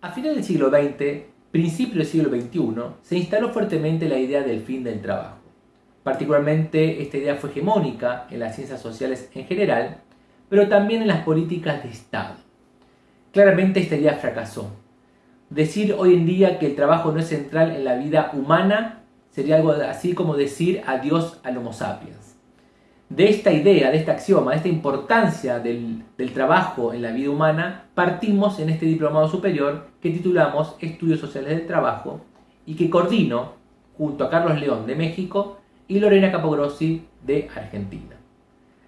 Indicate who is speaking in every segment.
Speaker 1: A finales del siglo XX, principio del siglo XXI, se instaló fuertemente la idea del fin del trabajo. Particularmente esta idea fue hegemónica en las ciencias sociales en general, pero también en las políticas de Estado. Claramente esta idea fracasó. Decir hoy en día que el trabajo no es central en la vida humana sería algo así como decir adiós al Homo sapiens. De esta idea, de este axioma, de esta importancia del, trabajo en la vida humana, partimos en este diplomado superior que titulamos Estudios Sociales del Trabajo y que coordino junto a Carlos León de México y Lorena Capogrossi de Argentina.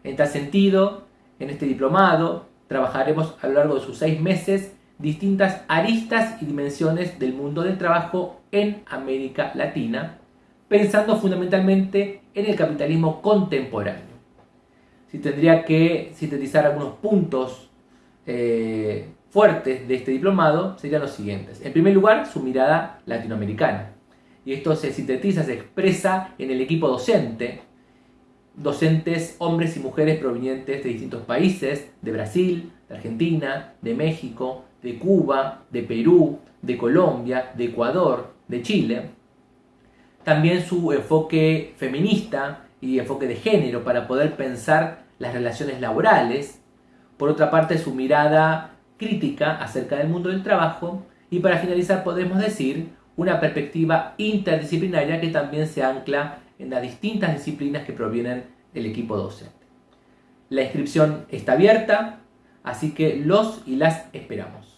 Speaker 1: En tal sentido, en este diplomado trabajaremos a lo largo de sus seis meses distintas aristas y dimensiones del mundo del trabajo en América Latina, pensando fundamentalmente en el capitalismo contemporáneo si tendría que sintetizar algunos puntos eh, fuertes de este diplomado, serían los siguientes. En primer lugar, su mirada latinoamericana. Y esto se sintetiza, se expresa en el equipo docente, docentes hombres y mujeres provenientes de distintos países, de Brasil, de Argentina, de México, de Cuba, de Perú, de Colombia, de Ecuador, de Chile. También su enfoque feminista y enfoque de género para poder pensar las relaciones laborales. Por otra parte, su mirada crítica acerca del mundo del trabajo. Y para finalizar, podemos decir una perspectiva interdisciplinaria que también se ancla en las distintas disciplinas que provienen del equipo docente. La inscripción está abierta, así que los y las esperamos.